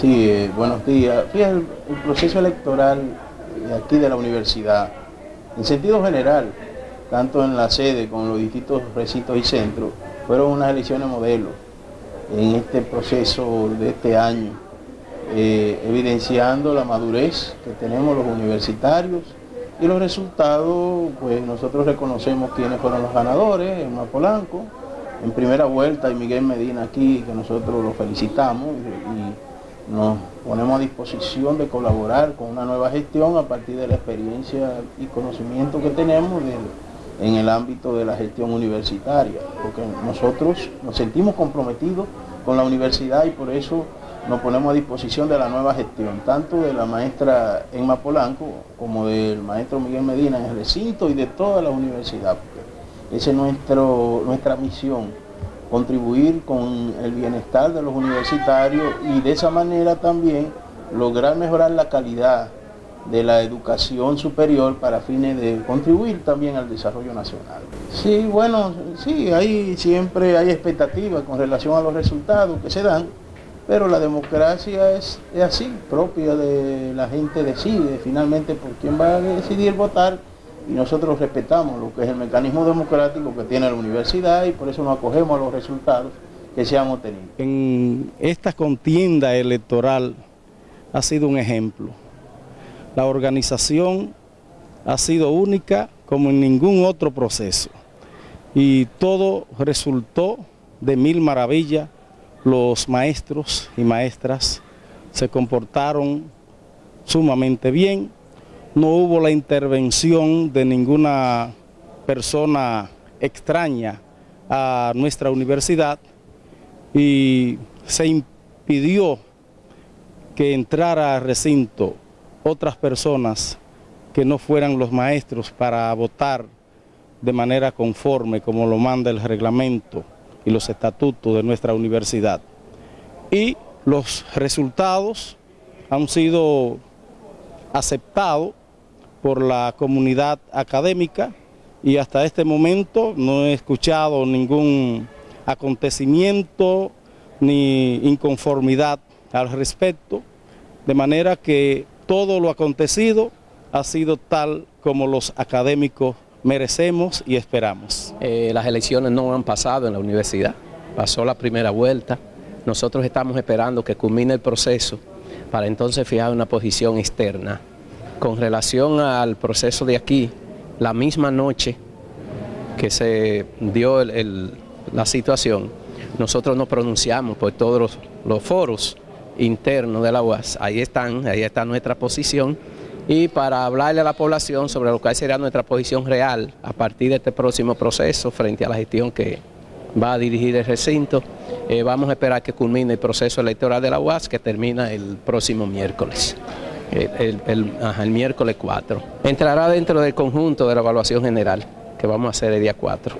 Sí, eh, buenos días. Fíjate, el, proceso electoral aquí de la universidad, en sentido general, tanto en la sede como en los distintos recintos y centros, fueron unas elecciones modelo en este proceso de este año, eh, evidenciando la madurez que tenemos los universitarios y los resultados, pues nosotros reconocemos quiénes fueron los ganadores, en Polanco, en primera vuelta y Miguel Medina aquí, que nosotros lo felicitamos y nos ponemos a disposición de colaborar con una nueva gestión a partir de la experiencia y conocimiento que tenemos en el ámbito de la gestión universitaria, porque nosotros nos sentimos comprometidos con la universidad y por eso nos ponemos a disposición de la nueva gestión, tanto de la maestra Emma Polanco como del maestro Miguel Medina en el recinto y de toda la universidad. Esa es nuestro, nuestra misión, contribuir con el bienestar de los universitarios y de esa manera también lograr mejorar la calidad de la educación superior para fines de contribuir también al desarrollo nacional. Sí, bueno, sí, hay siempre hay expectativas con relación a los resultados que se dan, pero la democracia es, es así, propia de la gente decide finalmente por quién va a decidir votar y nosotros respetamos lo que es el mecanismo democrático que tiene la universidad y por eso nos acogemos a los resultados que se han obtenido. En esta contienda electoral ha sido un ejemplo la organización ha sido única como en ningún otro proceso y todo resultó de mil maravillas. Los maestros y maestras se comportaron sumamente bien, no hubo la intervención de ninguna persona extraña a nuestra universidad y se impidió que entrara al recinto otras personas que no fueran los maestros para votar de manera conforme como lo manda el reglamento y los estatutos de nuestra universidad. Y los resultados han sido aceptados por la comunidad académica y hasta este momento no he escuchado ningún acontecimiento ni inconformidad al respecto, de manera que todo lo acontecido ha sido tal como los académicos merecemos y esperamos. Eh, las elecciones no han pasado en la universidad, pasó la primera vuelta, nosotros estamos esperando que culmine el proceso para entonces fijar una posición externa. Con relación al proceso de aquí, la misma noche que se dio la situación, nosotros nos pronunciamos por todos los, foros interno de la UAS. Ahí están, ahí está nuestra posición y para hablarle a la población sobre lo que sería nuestra posición real a partir de este próximo proceso frente a la gestión que va a dirigir el recinto. Eh, vamos a esperar que culmine el proceso electoral de la UAS que termina el próximo miércoles. El, miércoles 4. Entrará dentro del conjunto de la evaluación general que vamos a hacer el día 4.